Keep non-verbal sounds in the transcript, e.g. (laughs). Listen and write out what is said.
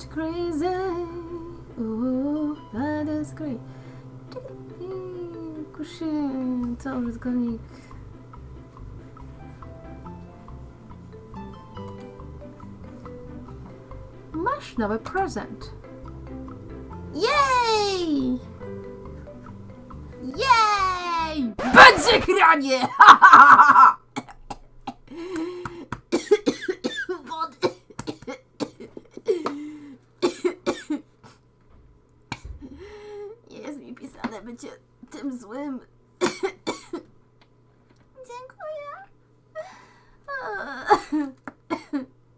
much crazy. Ooh, that is co użytkownik? Masz nowy prezent. Jej! Jej! Będzie granie! Wody. (laughs) Pisane bycie tym złym